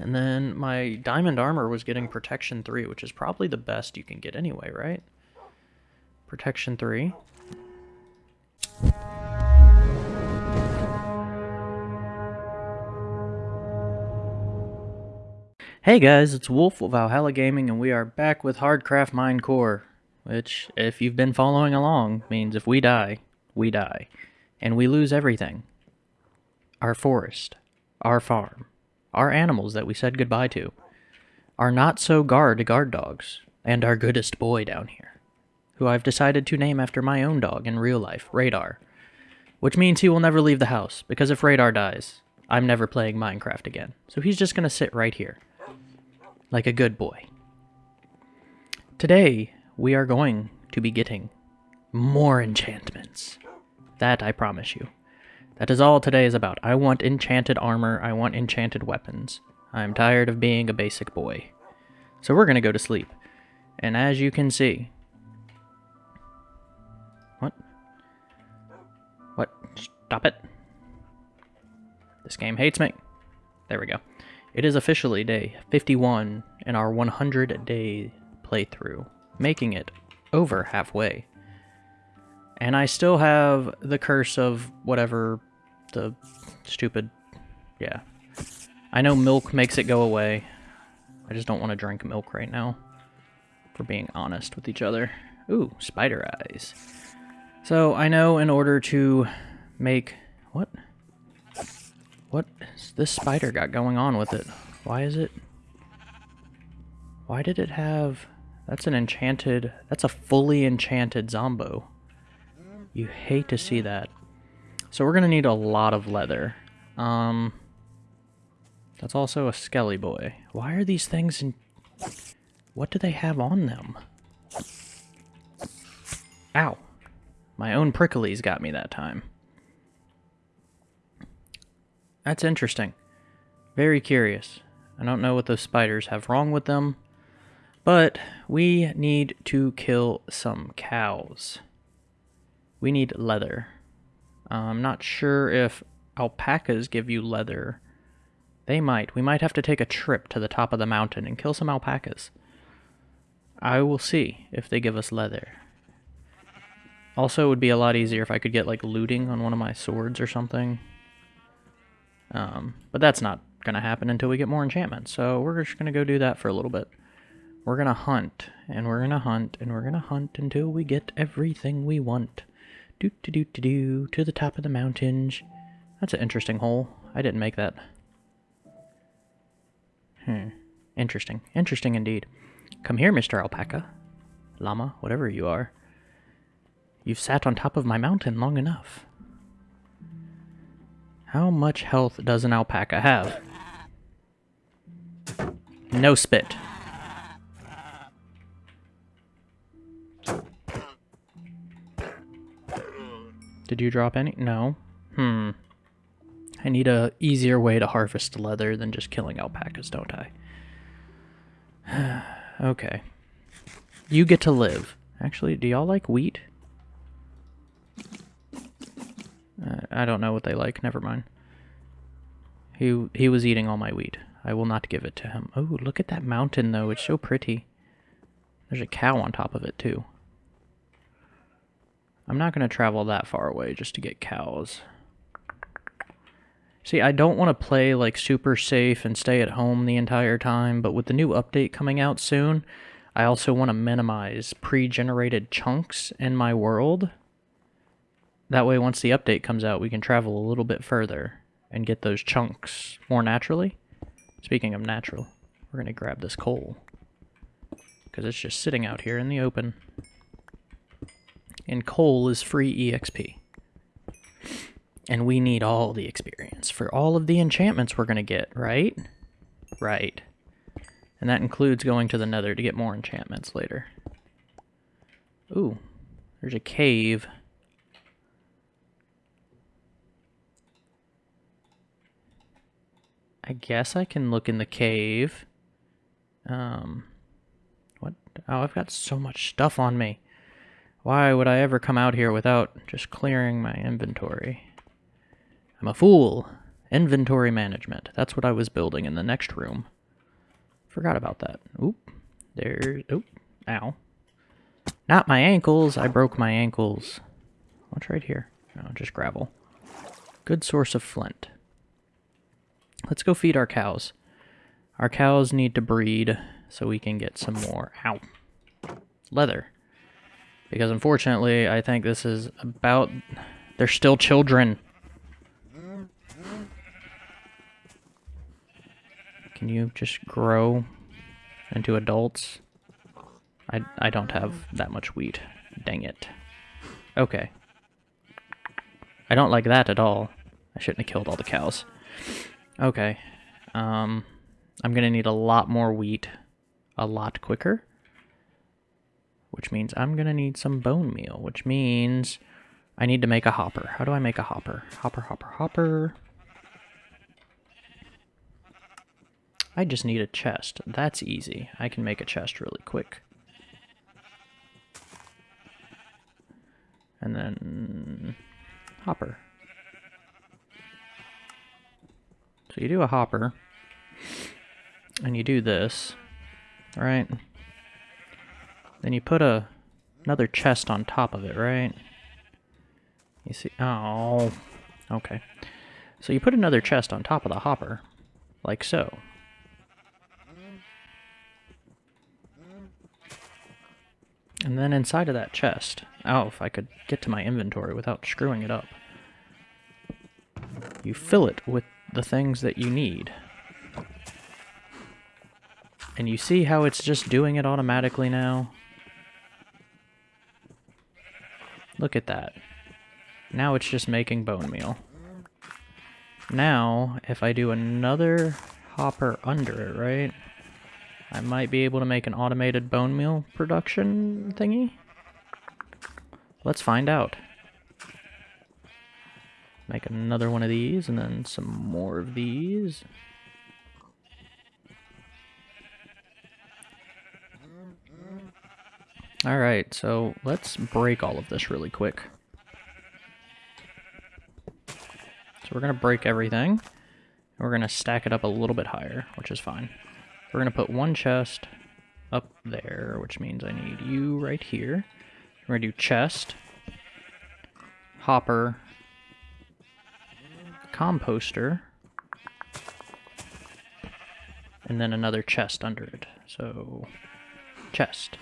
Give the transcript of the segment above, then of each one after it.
And then my diamond armor was getting protection 3, which is probably the best you can get anyway, right? Protection 3. Hey guys, it's Wolf of Valhalla Gaming, and we are back with Hardcraft Mine Core, which, if you've been following along, means if we die, we die. And we lose everything. Our forest, our farm, our animals that we said goodbye to, our not-so-guard guard dogs, and our goodest boy down here, who I've decided to name after my own dog in real life, Radar. Which means he will never leave the house, because if Radar dies, I'm never playing Minecraft again. So he's just gonna sit right here like a good boy. Today, we are going to be getting more enchantments. That I promise you. That is all today is about. I want enchanted armor. I want enchanted weapons. I'm tired of being a basic boy. So we're going to go to sleep. And as you can see... What? What? Stop it. This game hates me. There we go. It is officially day 51 in our 100 day playthrough, making it over halfway. And I still have the curse of whatever the stupid. Yeah. I know milk makes it go away. I just don't want to drink milk right now. For being honest with each other. Ooh, spider eyes. So I know in order to make. What? What this spider got going on with it? Why is it... Why did it have... That's an enchanted... That's a fully enchanted Zombo. You hate to see that. So we're going to need a lot of leather. Um... That's also a Skelly Boy. Why are these things in... What do they have on them? Ow. My own pricklies got me that time. That's interesting. Very curious. I don't know what those spiders have wrong with them. But we need to kill some cows. We need leather. I'm not sure if alpacas give you leather. They might. We might have to take a trip to the top of the mountain and kill some alpacas. I will see if they give us leather. Also, it would be a lot easier if I could get, like, looting on one of my swords or something. Um, but that's not going to happen until we get more enchantments. So we're just going to go do that for a little bit. We're going to hunt, and we're going to hunt, and we're going to hunt until we get everything we want. Do do do do to the top of the mountains. That's an interesting hole. I didn't make that. Hmm. Interesting. Interesting indeed. Come here, Mr. Alpaca. Llama, whatever you are. You've sat on top of my mountain long enough. How much health does an alpaca have? No spit. Did you drop any? No. Hmm. I need a easier way to harvest leather than just killing alpacas, don't I? okay. You get to live. Actually, do y'all like wheat? Uh, I don't know what they like. Never mind. He he was eating all my wheat. I will not give it to him. Oh, look at that mountain, though. It's so pretty. There's a cow on top of it, too. I'm not going to travel that far away just to get cows. See, I don't want to play, like, super safe and stay at home the entire time, but with the new update coming out soon, I also want to minimize pre-generated chunks in my world that way, once the update comes out, we can travel a little bit further and get those chunks more naturally. Speaking of natural, we're going to grab this coal. Because it's just sitting out here in the open. And coal is free EXP. And we need all the experience for all of the enchantments we're going to get, right? Right. And that includes going to the nether to get more enchantments later. Ooh, there's a cave I guess I can look in the cave. Um, what? Oh, I've got so much stuff on me. Why would I ever come out here without just clearing my inventory? I'm a fool. Inventory management. That's what I was building in the next room. Forgot about that. Oop. There's... Oop. Ow. Not my ankles. I broke my ankles. What's right here? Oh, just gravel. Good source of flint. Let's go feed our cows. Our cows need to breed so we can get some more. Ow. Leather. Because unfortunately, I think this is about... They're still children. Can you just grow into adults? I, I don't have that much wheat. Dang it. Okay. I don't like that at all. I shouldn't have killed all the cows. Okay. Um, I'm going to need a lot more wheat a lot quicker. Which means I'm going to need some bone meal. Which means I need to make a hopper. How do I make a hopper? Hopper, hopper, hopper. I just need a chest. That's easy. I can make a chest really quick. And then hopper. So you do a hopper, and you do this, right? Then you put a another chest on top of it, right? You see, oh, okay. So you put another chest on top of the hopper, like so. And then inside of that chest, oh, if I could get to my inventory without screwing it up, you fill it with the things that you need. And you see how it's just doing it automatically now? Look at that. Now it's just making bone meal. Now, if I do another hopper under it, right? I might be able to make an automated bone meal production thingy. Let's find out. Make another one of these, and then some more of these. Alright, so let's break all of this really quick. So we're going to break everything. We're going to stack it up a little bit higher, which is fine. We're going to put one chest up there, which means I need you right here. We're going to do chest, hopper, composter, and then another chest under it. So, chest.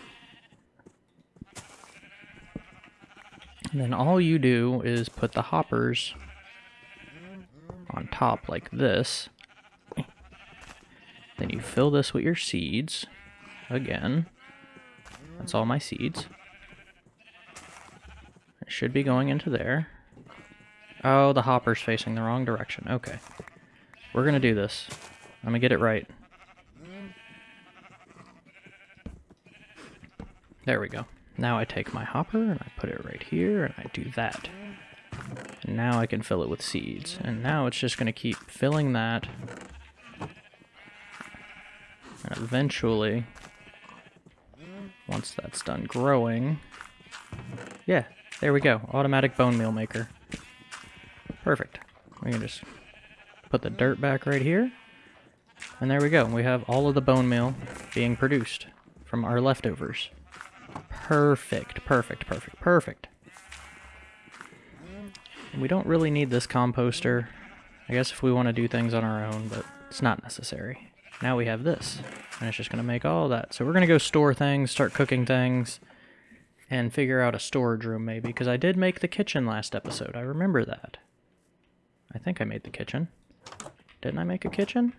And then all you do is put the hoppers on top like this. Then you fill this with your seeds. Again. That's all my seeds. It should be going into there. Oh, the hopper's facing the wrong direction. Okay. We're going to do this. I'm going to get it right. There we go. Now I take my hopper and I put it right here and I do that. And now I can fill it with seeds. And now it's just going to keep filling that and eventually, once that's done growing, yeah, there we go. Automatic bone meal maker. Perfect. We can just put the dirt back right here. And there we go. We have all of the bone meal being produced from our leftovers. Perfect, perfect, perfect, perfect. We don't really need this composter. I guess if we want to do things on our own, but it's not necessary. Now we have this, and it's just going to make all that. So we're going to go store things, start cooking things, and figure out a storage room maybe, because I did make the kitchen last episode. I remember that. I think I made the kitchen. Didn't I make a kitchen?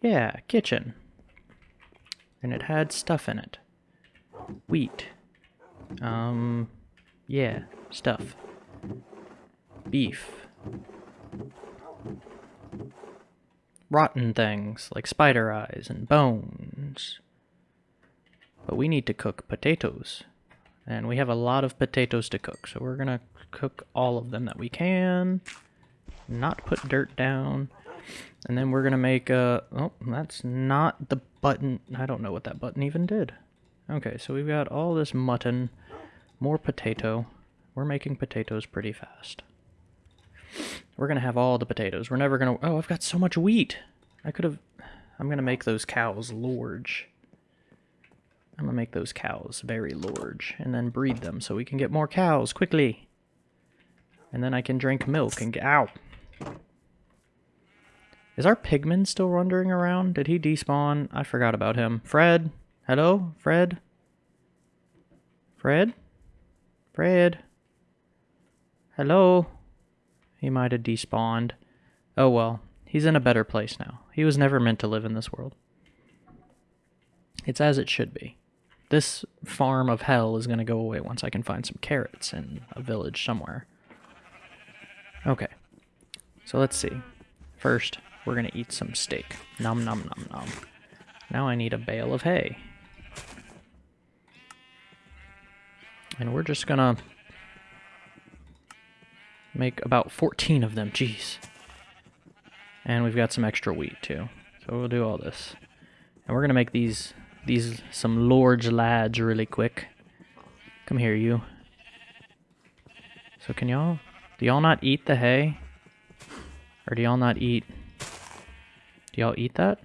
Yeah, kitchen. And it had stuff in it. Wheat. Um, yeah, stuff. Beef rotten things like spider eyes and bones. But we need to cook potatoes. And we have a lot of potatoes to cook, so we're gonna cook all of them that we can. Not put dirt down. And then we're gonna make a... Oh, that's not the button. I don't know what that button even did. Okay, so we've got all this mutton, more potato. We're making potatoes pretty fast. We're gonna have all the potatoes. We're never gonna... Oh, I've got so much wheat. I could have... I'm gonna make those cows large. I'm gonna make those cows very large and then breed them so we can get more cows quickly. And then I can drink milk and get... Ow! Is our pigman still wandering around? Did he despawn? I forgot about him. Fred? Hello? Fred? Fred? Fred? Hello? He might have despawned. Oh well, he's in a better place now. He was never meant to live in this world. It's as it should be. This farm of hell is going to go away once I can find some carrots in a village somewhere. Okay. So let's see. First, we're to eat some steak. Nom nom nom nom. Now I need a bale of hay. And we're just to make about 14 of them. Jeez. And we've got some extra wheat too. So we'll do all this. And we're to make these these some large lads really quick. Come here, you. So can y'all... Do y'all not eat the hay? Or do y'all not eat... Y'all eat that?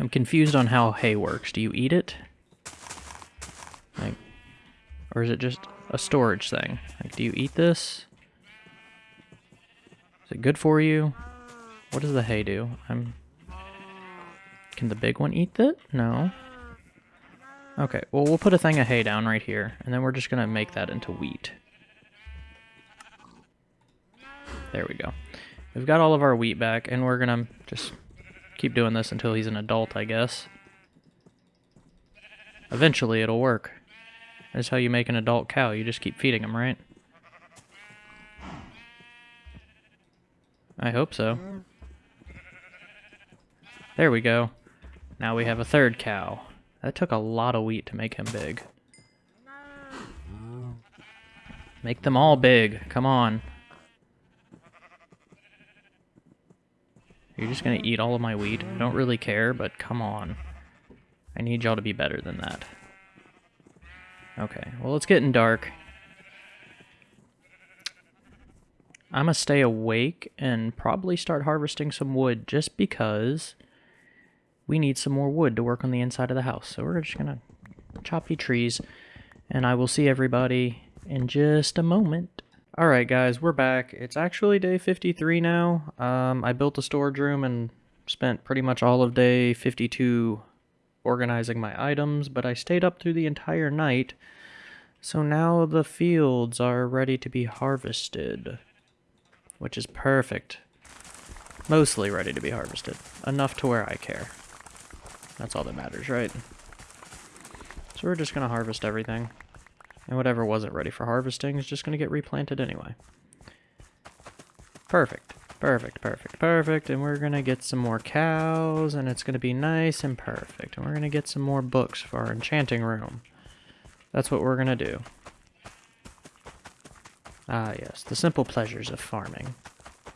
I'm confused on how hay works. Do you eat it? Like... Or is it just a storage thing? Like, do you eat this? Is it good for you? What does the hay do? I'm can the big one eat that? No. Okay, well, we'll put a thing of hay down right here, and then we're just going to make that into wheat. There we go. We've got all of our wheat back, and we're to just keep doing this until he's an adult, I guess. Eventually, it'll work. That's how you make an adult cow. You just keep feeding him, right? I hope so. There we go. Now we have a third cow. That took a lot of wheat to make him big. Make them all big. Come on. You're just gonna eat all of my wheat? I don't really care, but come on. I need y'all to be better than that. Okay, well it's getting dark. I'm gonna stay awake and probably start harvesting some wood just because we need some more wood to work on the inside of the house. So we're just gonna choppy trees, and I will see everybody in just a moment. Alright guys, we're back. It's actually day 53 now. Um, I built a storage room and spent pretty much all of day 52 organizing my items, but I stayed up through the entire night. So now the fields are ready to be harvested, which is perfect. Mostly ready to be harvested. Enough to where I care. That's all that matters, right? So we're just going to harvest everything. And whatever wasn't ready for harvesting is just going to get replanted anyway. Perfect. Perfect, perfect, perfect. And we're going to get some more cows, and it's going to be nice and perfect. And we're going to get some more books for our enchanting room. That's what we're going to do. Ah, yes, the simple pleasures of farming.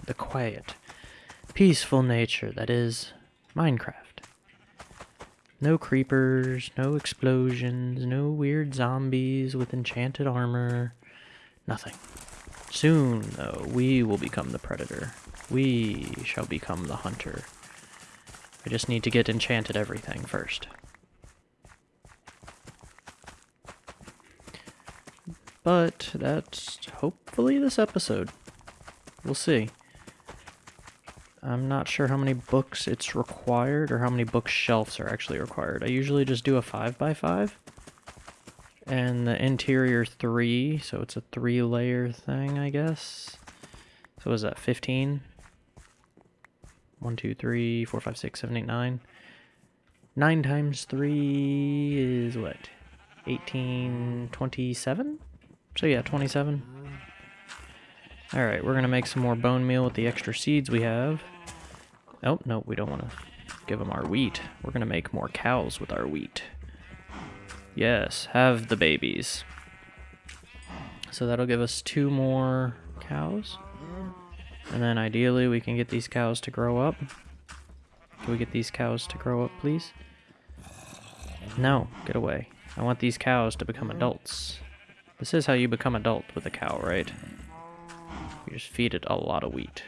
The quiet, peaceful nature that is Minecraft. No creepers, no explosions, no weird zombies with enchanted armor. Nothing. Soon, though, we will become the predator. We shall become the hunter. I just need to get enchanted everything first. But that's hopefully this episode. We'll see. I'm not sure how many books it's required or how many bookshelves are actually required. I usually just do a 5x5 and the interior 3, so it's a 3 layer thing, I guess. So is that 15? 1, 2, 3, 4, 5, 6, 7, 8, 9. 9 times 3 is what? 18, 27? So yeah, 27. Alright, we're going to make some more bone meal with the extra seeds we have. Oh, no, we don't want to give them our wheat. We're going to make more cows with our wheat. Yes, have the babies. So that'll give us two more cows. And then ideally we can get these cows to grow up. Can we get these cows to grow up, please? No, get away. I want these cows to become adults. This is how you become adult with a cow, right? You just feed it a lot of wheat.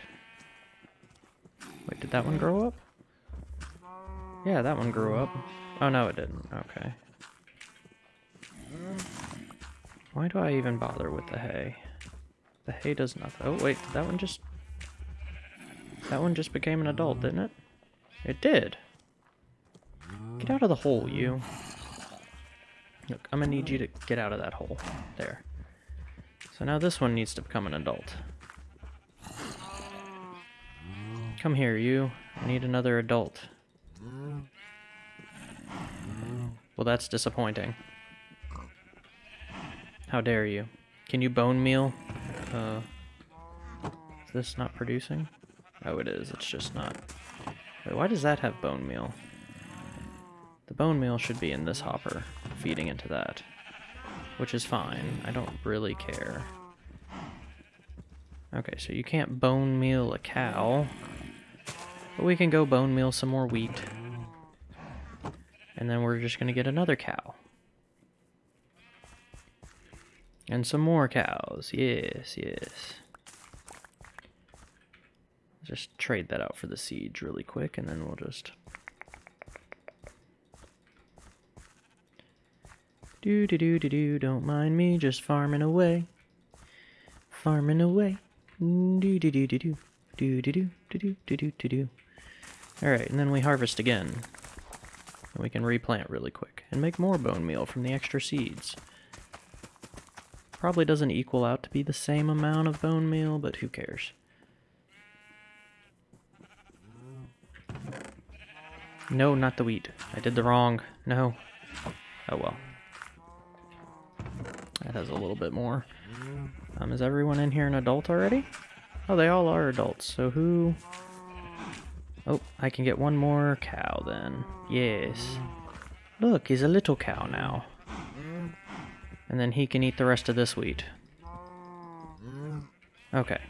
Wait, did that one grow up? Yeah, that one grew up. Oh, no, it didn't. Okay. Why do I even bother with the hay? The hay does nothing. Oh, wait, that one just... That one just became an adult, didn't it? It did. Get out of the hole, you. Look, I'm gonna need you to get out of that hole. There. So now this one needs to become an adult. Come here, you. I need another adult. Well, that's disappointing. How dare you? Can you bone meal? Uh, is this not producing? Oh, it is. It's just not. Wait, why does that have bone meal? The bone meal should be in this hopper, feeding into that. Which is fine. I don't really care. Okay, so you can't bone meal a cow. But we can go bone meal some more wheat. And then we're just going to get another cow. And some more cows. Yes, yes. Just trade that out for the seeds really quick, and then we'll just... Do do do do do, don't mind me, just farming away. Farming away. Do do do do do. Do do do do do do do do do. Alright, and then we harvest again. And we can replant really quick. And make more bone meal from the extra seeds. Probably doesn't equal out to be the same amount of bone meal, but who cares. No, not the wheat. I did the wrong. No. Oh well. That has a little bit more. Um, is everyone in here an adult already? Oh, they all are adults. So who... Oh, I can get one more cow then. Yes. Look, he's a little cow now. And then he can eat the rest of this wheat. Okay.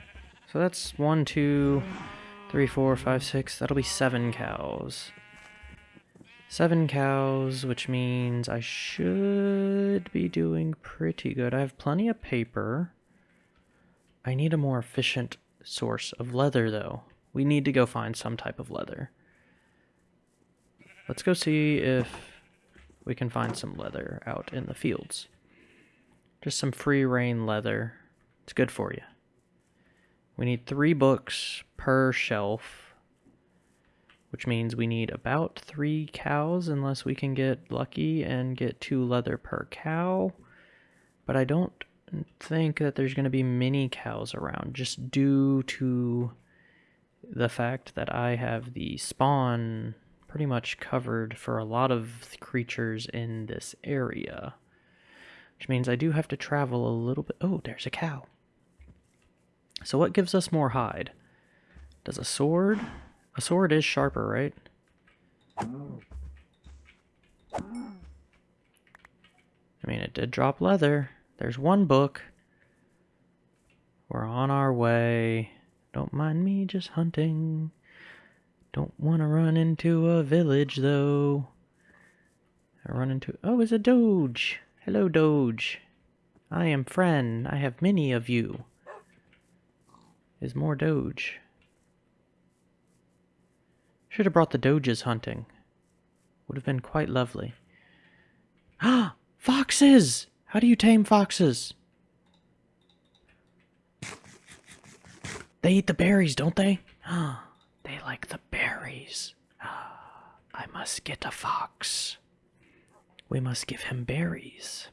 So that's one, two, three, four, five, six. That'll be seven cows. Seven cows, which means I should be doing pretty good. I have plenty of paper. I need a more efficient source of leather, though. We need to go find some type of leather. Let's go see if we can find some leather out in the fields. Just some free reign leather. It's good for you. We need three books per shelf which means we need about three cows unless we can get lucky and get two leather per cow. But I don't think that there's going to be many cows around just due to the fact that I have the spawn pretty much covered for a lot of creatures in this area. Which means I do have to travel a little bit. Oh, there's a cow. So what gives us more hide? Does a sword? A sword is sharper, right? I mean, it did drop leather. There's one book. We're on our way. Don't mind me just hunting. Don't want to run into a village, though. I run into... Oh, it's a Doge. Hello, Doge. I am friend. I have many of you. Is more Doge. Should have brought the Doges hunting. Would have been quite lovely. Ah! foxes! How do you tame foxes? They eat the berries, don't they? Ah, they like the berries. Ah, I must get a fox. We must give him berries.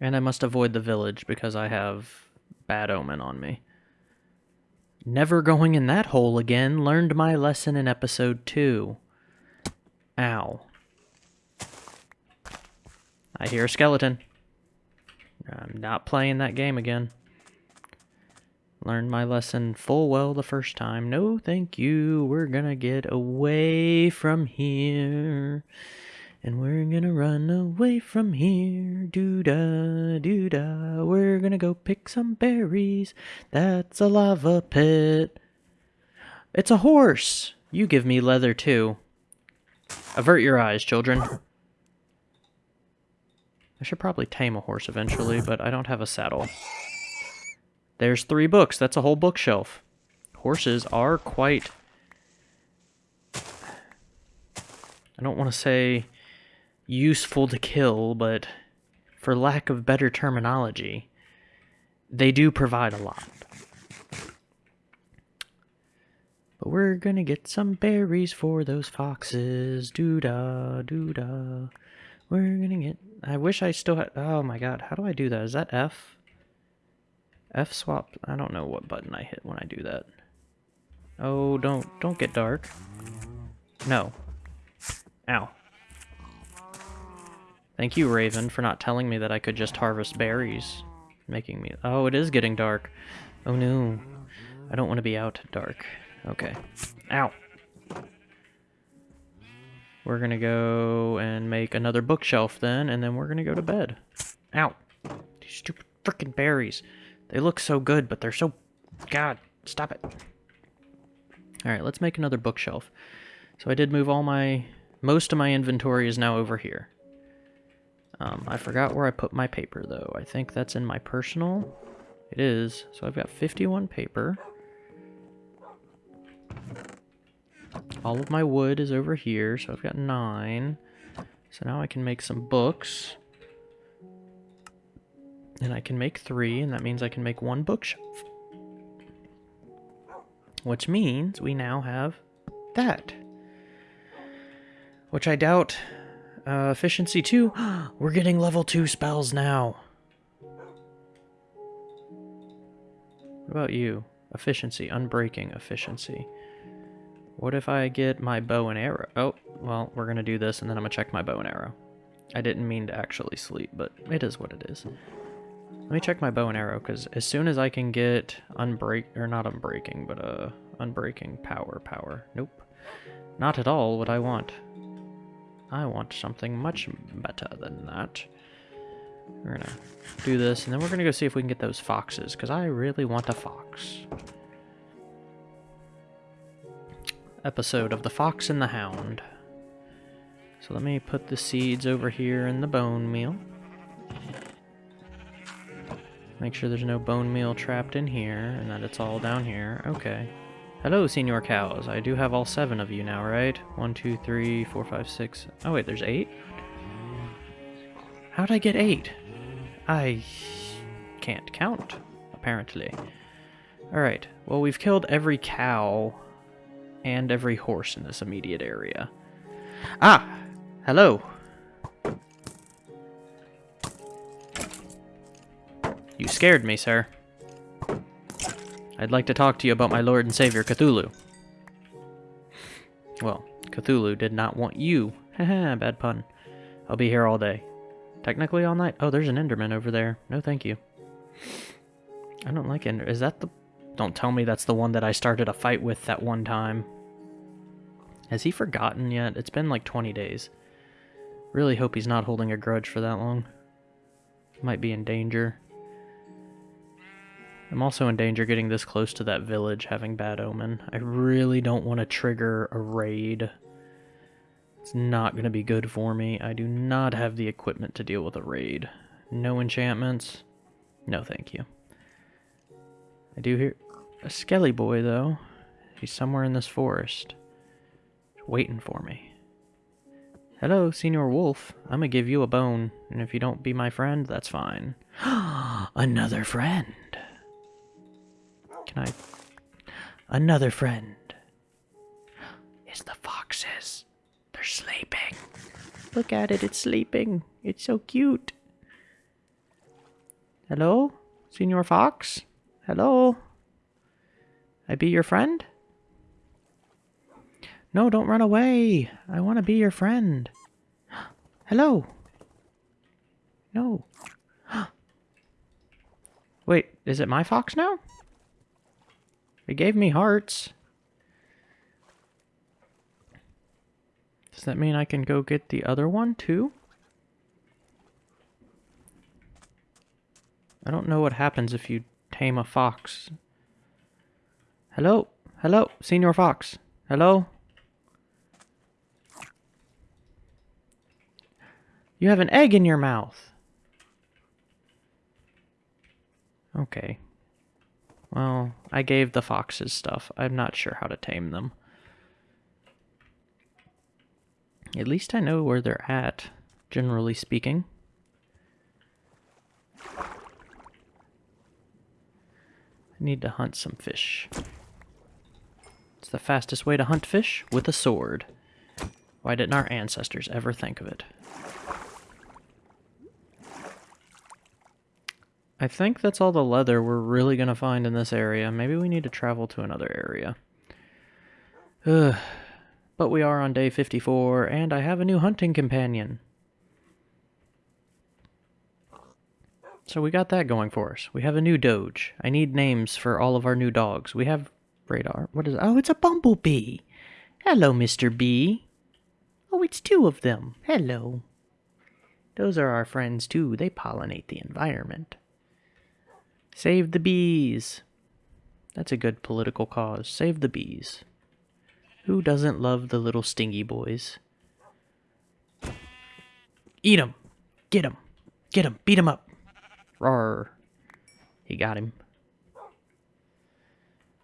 And I must avoid the village because I have bad omen on me. Never going in that hole again. Learned my lesson in episode 2. Ow. I hear a skeleton. I'm not playing that game again. Learned my lesson full well the first time. No, thank you. We're gonna get away from here. And we're gonna run away from here. Doo da, doo da. We're gonna go pick some berries. That's a lava pit. It's a horse. You give me leather too. Avert your eyes, children. I should probably tame a horse eventually, but I don't have a saddle. There's three books. That's a whole bookshelf. Horses are quite... I don't want to say useful to kill, but for lack of better terminology, they do provide a lot. But we're gonna get some berries for those foxes. Doo da, doo da. We're gonna get. I wish I still had. Oh my god, how do I do that? Is that F? F swap. I don't know what button I hit when I do that. Oh, don't don't get dark. No. Ow. Thank you, Raven, for not telling me that I could just harvest berries. Making me... Oh, it is getting dark. Oh no. I don't want to be out dark. Okay. Ow. We're gonna go and make another bookshelf then, and then we're gonna go to bed. Ow. These stupid freaking berries. They look so good, but they're so... God, stop it. Alright, let's make another bookshelf. So I did move all my... Most of my inventory is now over here. Um, I forgot where I put my paper, though. I think that's in my personal. It is. So I've got 51 paper. All of my wood is over here, so I've got nine. So now I can make some books. And I can make three, and that means I can make one bookshelf. Which means we now have that. Which I doubt uh, efficiency 2. We're getting level 2 spells now. What about you? Efficiency, unbreaking efficiency. What if I get my bow and arrow? Oh, well, we're to do this and then I'm to check my bow and arrow. I didn't mean to actually sleep, but it is what it is. Let me check my bow and arrow, because as soon as I can get unbreak, or not unbreaking, but uh, unbreaking power, power. Nope. Not at all what I want. I want something much better than that. We're gonna do this, and then we're gonna go see if we can get those foxes, because I really want a fox. Episode of The Fox and the Hound. So let me put the seeds over here in the bone meal. Make sure there's no bone meal trapped in here, and that it's all down here. Okay. Hello, Senior Cows. I do have all seven of you now, right? One, two, three, four, five, six. Oh, wait, there's eight? How'd I get eight? I can't count, apparently. Alright, well, we've killed every cow and every horse in this immediate area. Ah! Hello! You scared me, sir. I'd like to talk to you about my Lord and Savior, Cthulhu. Well, Cthulhu did not want you. Haha, bad pun. I'll be here all day. Technically all night. Oh, there's an Enderman over there. No, thank you. I don't like Ender. Is that the... Don't tell me that's the one that I started a fight with that one time. Has he forgotten yet? It's been like 20 days. Really hope he's not holding a grudge for that long. Might be in danger. I'm also in danger getting this close to that village having bad omen. I really don't want to trigger a raid. It's not going to be good for me. I do not have the equipment to deal with a raid. No enchantments. No thank you. I do hear a skelly boy though. He's somewhere in this forest. Waiting for me. Hello, Senior Wolf. I'm gonna give you a bone, and if you don't be my friend, that's fine. Another friend. Can I... Another friend. It's the foxes. They're sleeping. Look at it, it's sleeping. It's so cute. Hello? Senior Fox? Hello? I be your friend? No, don't run away. I want to be your friend. Hello? No. Wait, is it my fox now? It gave me hearts. Does that mean I can go get the other one too? I don't know what happens if you tame a fox. Hello? Hello? Senior Fox? Hello? You have an egg in your mouth. Okay. Well, I gave the foxes stuff. I'm not sure how to tame them. At least I know where they're at, generally speaking. I need to hunt some fish. It's the fastest way to hunt fish, with a sword. Why didn't our ancestors ever think of it? I think that's all the leather we're really going to find in this area. Maybe we need to travel to another area. Ugh. But we are on day 54, and I have a new hunting companion. So we got that going for us. We have a new doge. I need names for all of our new dogs. We have radar. What is it? Oh, it's a bumblebee. Hello, Mr. Bee. Oh, it's two of them. Hello. Those are our friends, too. They pollinate the environment. Save the bees. That's a good political cause. Save the bees. Who doesn't love the little stingy boys? Eat 'em. Get 'em. Get 'em. Beat 'em up. Roar. He got him.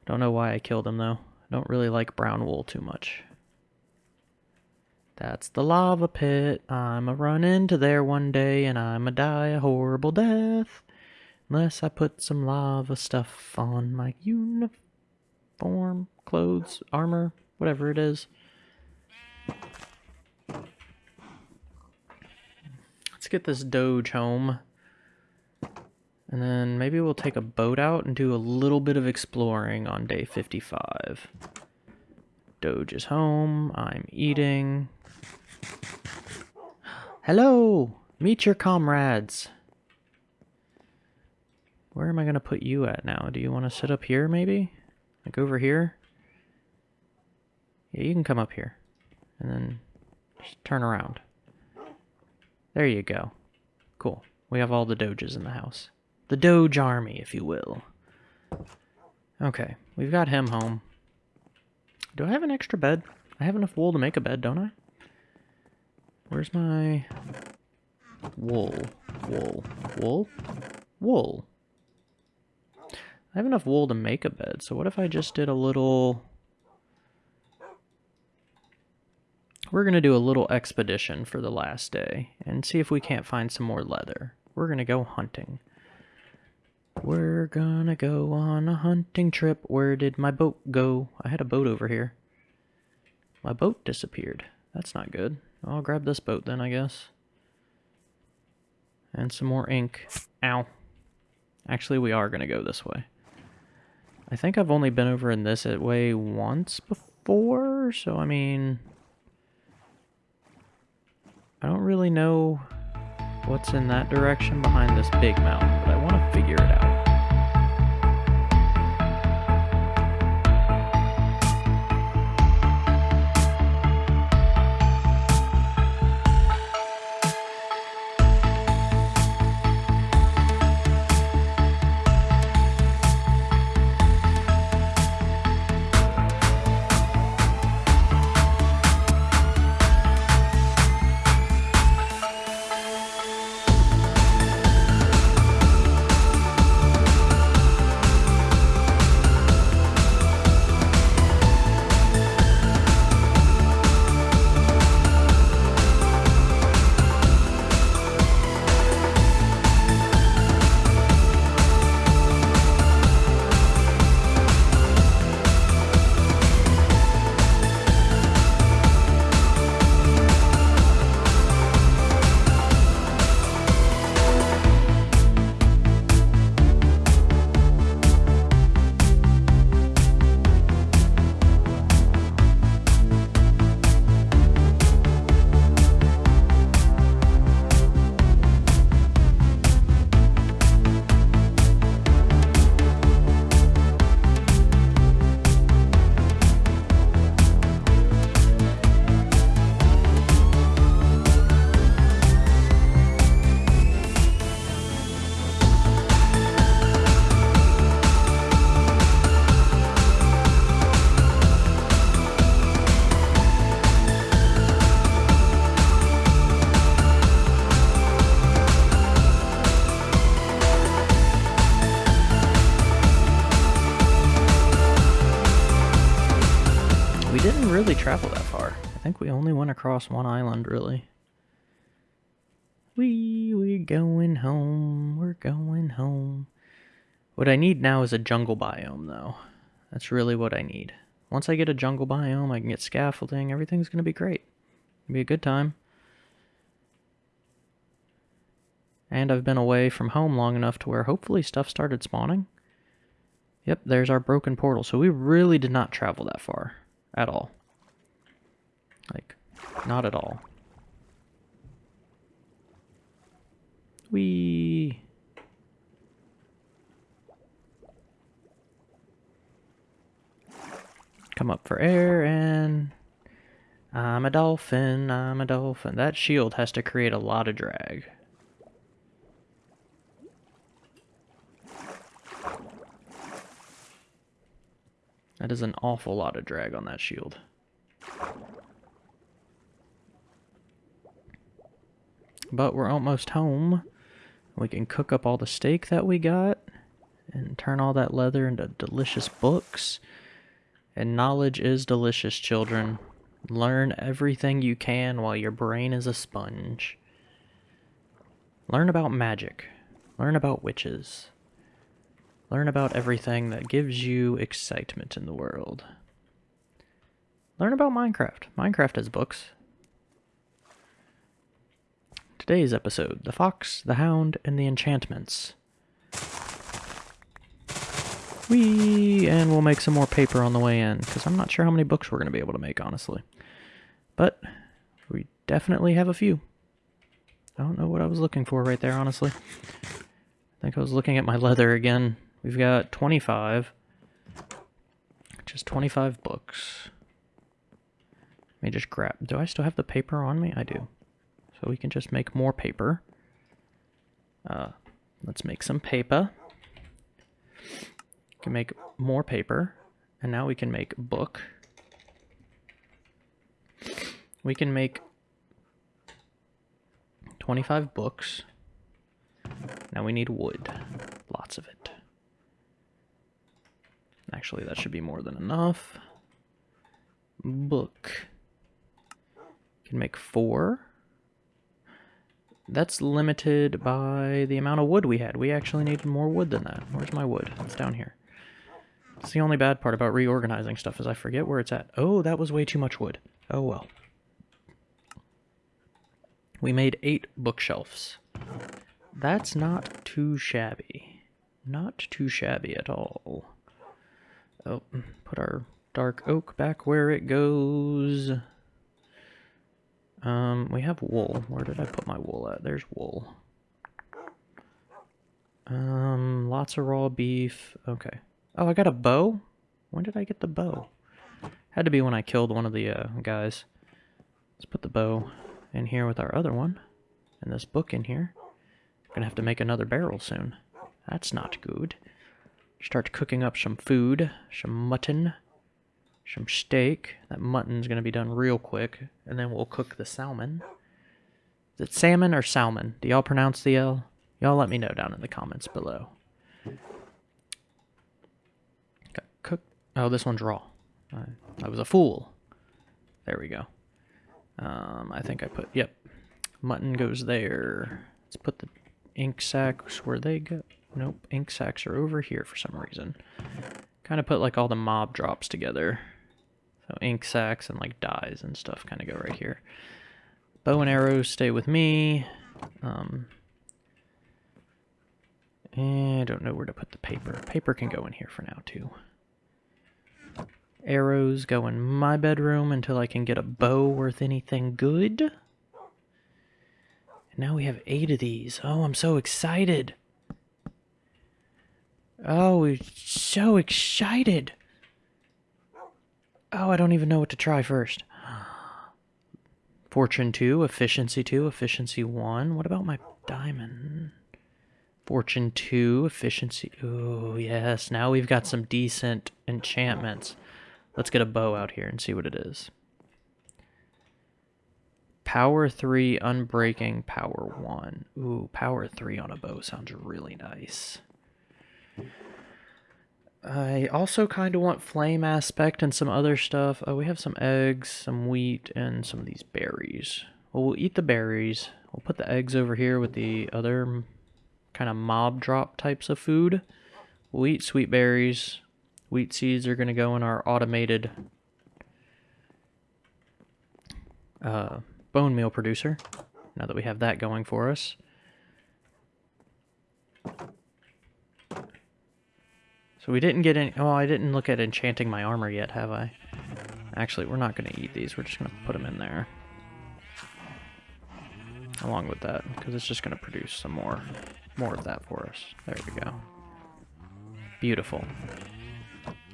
Don't know why I killed him, though. I don't really like brown wool too much. That's the lava pit. I'ma run into there one day and I'ma die a horrible death. Unless I put some lava stuff on my uniform, clothes, armor, whatever it is. Let's get this doge home. And then maybe we'll take a boat out and do a little bit of exploring on day 55. Doge is home. I'm eating. Hello! Meet your comrades. Where am I going to put you at now? Do you want to sit up here, maybe? Like over here? Yeah, you can come up here. And then just turn around. There you go. Cool. We have all the doges in the house. The doge army, if you will. Okay, we've got him home. Do I have an extra bed? I have enough wool to make a bed, don't I? Where's my... Wool. Wool. Wool? Wool. I have enough wool to make a bed, so what if I just did a little... We're going to do a little expedition for the last day and see if we can't find some more leather. We're going to go hunting. We're gonna go on a hunting trip. Where did my boat go? I had a boat over here. My boat disappeared. That's not good. I'll grab this boat then, I guess. And some more ink. Ow. Actually, we are gonna go this way. I think I've only been over in this way once before, so I mean... I don't really know what's in that direction behind this big mountain, but I want to figure it out. Think we only went across one island, really. We, we're going home, we're going home. What I need now is a jungle biome, though. That's really what I need. Once I get a jungle biome, I can get scaffolding, everything's going to be great. It'll be a good time. And I've been away from home long enough to where hopefully stuff started spawning. Yep, there's our broken portal. So we really did not travel that far. At all. Like, not at all. We come up for air and I'm a dolphin, I'm a dolphin. That shield has to create a lot of drag. That is an awful lot of drag on that shield. But we're almost home. We can cook up all the steak that we got and turn all that leather into delicious books. And knowledge is delicious, children. Learn everything you can while your brain is a sponge. Learn about magic. Learn about witches. Learn about everything that gives you excitement in the world. Learn about Minecraft. Minecraft has books. Today's episode, The Fox, the Hound, and the Enchantments. We and we'll make some more paper on the way in, because I'm not sure how many books we're going to be able to make, honestly. But we definitely have a few. I don't know what I was looking for right there, honestly. I think I was looking at my leather again. We've got 25. Just 25 books. Let me just grab... Do I still have the paper on me? I do. So we can just make more paper. Uh, let's make some paper can make more paper, and now we can make book. We can make 25 books. Now we need wood. Lots of it. Actually, that should be more than enough. Book. Can make four. That's limited by the amount of wood we had. We actually needed more wood than that. Where's my wood? It's down here. It's the only bad part about reorganizing stuff is I forget where it's at. Oh, that was way too much wood. Oh well. We made eight bookshelves. That's not too shabby. Not too shabby at all. Oh, put our dark oak back where it goes. Um, we have wool. Where did I put my wool at? There's wool. Um, lots of raw beef. Okay. Oh, I got a bow? When did I get the bow? Had to be when I killed one of the uh, guys. Let's put the bow in here with our other one. And this book in here. Gonna have to make another barrel soon. That's not good. Start cooking up some food. Some mutton. Some steak. That mutton's gonna be done real quick. And then we'll cook the salmon. Is it salmon or salmon? Do y'all pronounce the L? Y'all let me know down in the comments below. Got cook oh, this one's raw. I, I was a fool. There we go. Um, I think I put, yep. Mutton goes there. Let's put the ink sacs where they go. Nope, ink sacs are over here for some reason. Kind of put like all the mob drops together. So ink sacs and like dyes and stuff kind of go right here. Bow and arrows stay with me. Um, I don't know where to put the paper. Paper can go in here for now too. Arrows go in my bedroom until I can get a bow worth anything good. And now we have eight of these. Oh, I'm so excited. Oh, we're so excited. Oh, I don't even know what to try first. Fortune 2, Efficiency 2, Efficiency 1. What about my diamond? Fortune 2, Efficiency... Oh, yes. Now we've got some decent enchantments. Let's get a bow out here and see what it is. Power 3, Unbreaking, Power 1. Ooh, Power 3 on a bow sounds really nice. I also kind of want flame aspect and some other stuff. Oh, we have some eggs, some wheat, and some of these berries. Well, we'll eat the berries. We'll put the eggs over here with the other kind of mob drop types of food. We'll eat sweet berries. Wheat seeds are going to go in our automated uh, bone meal producer, now that we have that going for us. So we didn't get any... Oh, I didn't look at enchanting my armor yet, have I? Actually, we're not going to eat these. We're just going to put them in there. Along with that, because it's just going to produce some more, more of that for us. There we go. Beautiful.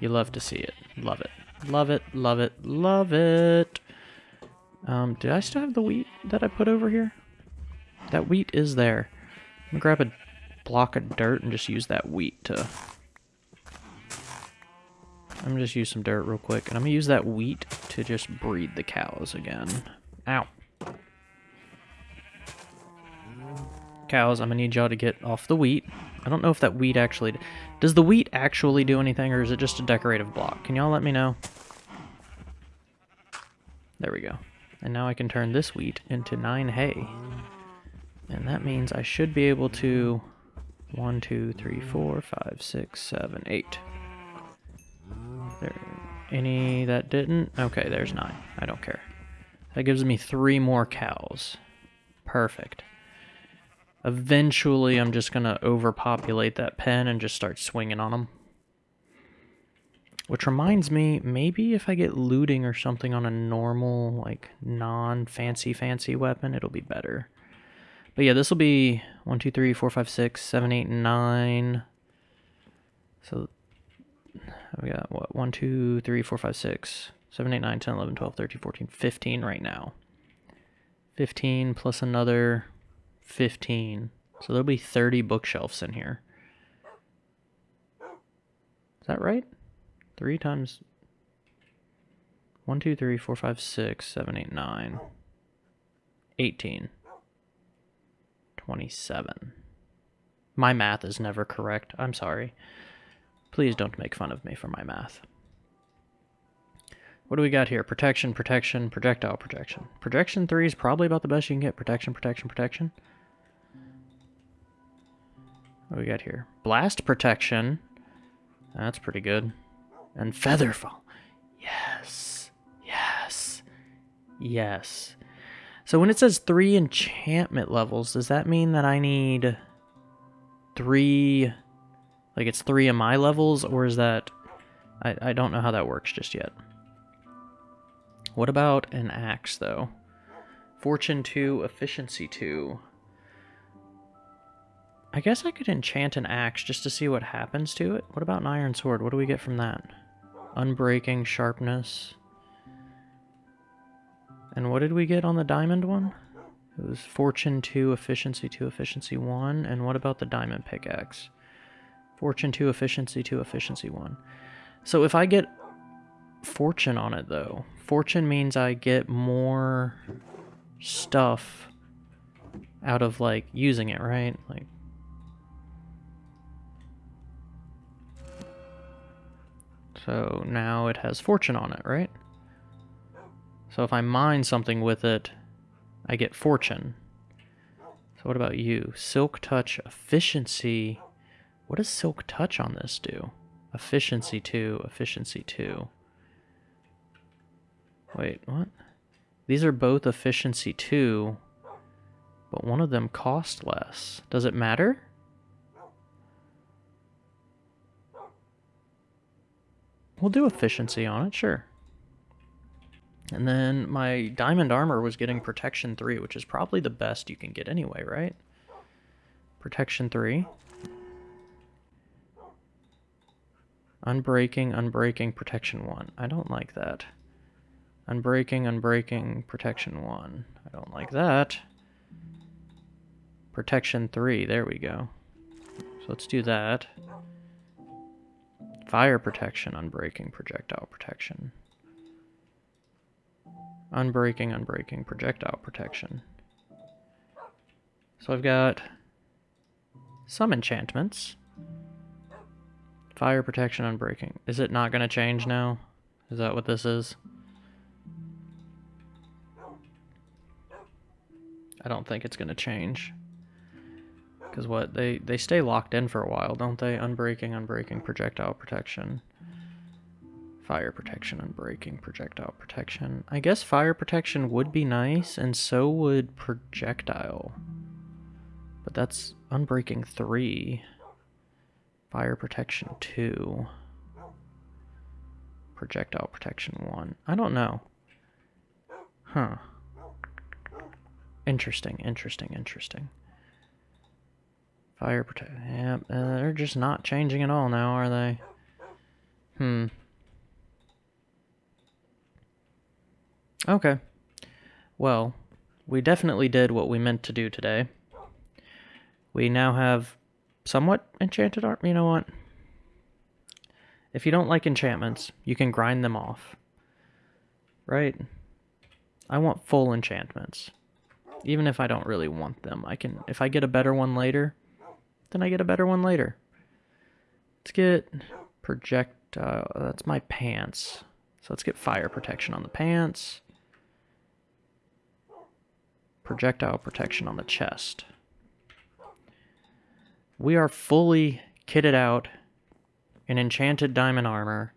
You love to see it. Love it. Love it, love it, love it. Um, did I still have the wheat that I put over here? That wheat is there. I'm gonna grab a block of dirt and just use that wheat to... I'm gonna just use some dirt real quick, and I'm gonna use that wheat to just breed the cows again. Ow. Cows, I'm gonna need y'all to get off the wheat. I don't know if that wheat actually... Does the wheat actually do anything, or is it just a decorative block? Can y'all let me know? There we go. And now I can turn this wheat into 9 hay. And that means I should be able to... 1, 2, 3, 4, 5, 6, 7, 8. There, any that didn't? Okay, there's 9. I don't care. That gives me 3 more cows. Perfect. Eventually, I'm just going to overpopulate that pen and just start swinging on them. Which reminds me, maybe if I get looting or something on a normal, like, non-fancy fancy weapon, it'll be better. But yeah, this will be 1, 2, 3, 4, 5, 6, 7, 8, 9. So, we got, what, 1, 2, 3, 4, 5, 6, 7, 8, 9, 10, 11, 12, 13, 14, 15 right now. 15 plus another 15. So there'll be 30 bookshelves in here. Is that right? 3 times 1, 2, 3, 4, 5, 6, 7, 8, 9. 18. 27. My math is never correct. I'm sorry. Please don't make fun of me for my math. What do we got here? Protection, protection, projectile protection. Protection 3 is probably about the best you can get. Protection, protection, protection. What do we got here? Blast protection. That's pretty good. And Featherfall. Yes. Yes. Yes. So when it says three enchantment levels, does that mean that I need three... Like it's three of my levels, or is that... I, I don't know how that works just yet. What about an axe, though? Fortune 2, Efficiency 2. I guess I could enchant an axe just to see what happens to it. What about an iron sword? What do we get from that? Unbreaking, sharpness. And what did we get on the diamond one? It was Fortune 2, Efficiency 2, Efficiency 1. And what about the diamond pickaxe? Fortune 2, Efficiency 2, Efficiency 1. So if I get Fortune on it, though, Fortune means I get more stuff out of, like, using it, right? Like, So now it has fortune on it, right? So if I mine something with it, I get fortune. So what about you? Silk Touch Efficiency. What does Silk Touch on this do? Efficiency 2, Efficiency 2. Wait, what? These are both Efficiency 2, but one of them cost less. Does it matter? We'll do efficiency on it, sure. And then my diamond armor was getting protection 3, which is probably the best you can get anyway, right? Protection 3. Unbreaking, unbreaking, protection 1. I don't like that. Unbreaking, unbreaking, protection 1. I don't like that. Protection 3, there we go. So let's do that. Fire protection, unbreaking, projectile protection. Unbreaking, unbreaking, projectile protection. So I've got some enchantments. Fire protection, unbreaking. Is it not going to change now? Is that what this is? I don't think it's going to change. Because what? They, they stay locked in for a while, don't they? Unbreaking, unbreaking, projectile protection. Fire protection, unbreaking, projectile protection. I guess fire protection would be nice, and so would projectile. But that's unbreaking 3. Fire protection 2. Projectile protection 1. I don't know. Huh. Interesting, interesting, interesting. Fire protect. Yeah, uh, they're just not changing at all now, are they? Hmm. Okay. Well, we definitely did what we meant to do today. We now have somewhat enchanted art. You know what? If you don't like enchantments, you can grind them off. Right? I want full enchantments. Even if I don't really want them. I can if I get a better one later, then I get a better one later. Let's get projectile. That's my pants. So let's get fire protection on the pants. Projectile protection on the chest. We are fully kitted out in enchanted diamond armor,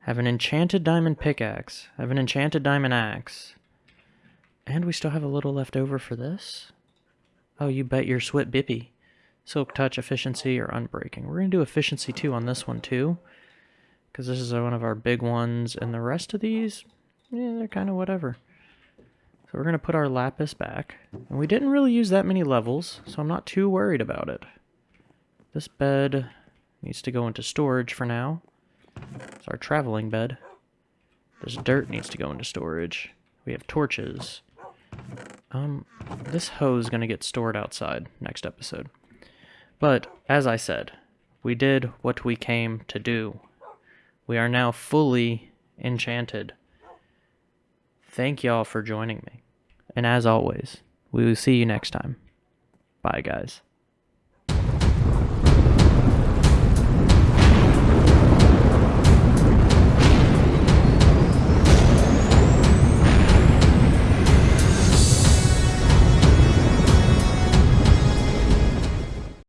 have an enchanted diamond pickaxe, have an enchanted diamond axe, and we still have a little left over for this. Oh, you bet your sweat bippy. Silk touch, efficiency, or unbreaking. We're going to do efficiency 2 on this one too, because this is one of our big ones, and the rest of these, yeah, they're kind of whatever. So we're going to put our lapis back, and we didn't really use that many levels, so I'm not too worried about it. This bed needs to go into storage for now. It's our traveling bed. This dirt needs to go into storage. We have torches. Um, this hoe is going to get stored outside next episode. But, as I said, we did what we came to do. We are now fully enchanted. Thank y'all for joining me. And as always, we will see you next time. Bye, guys.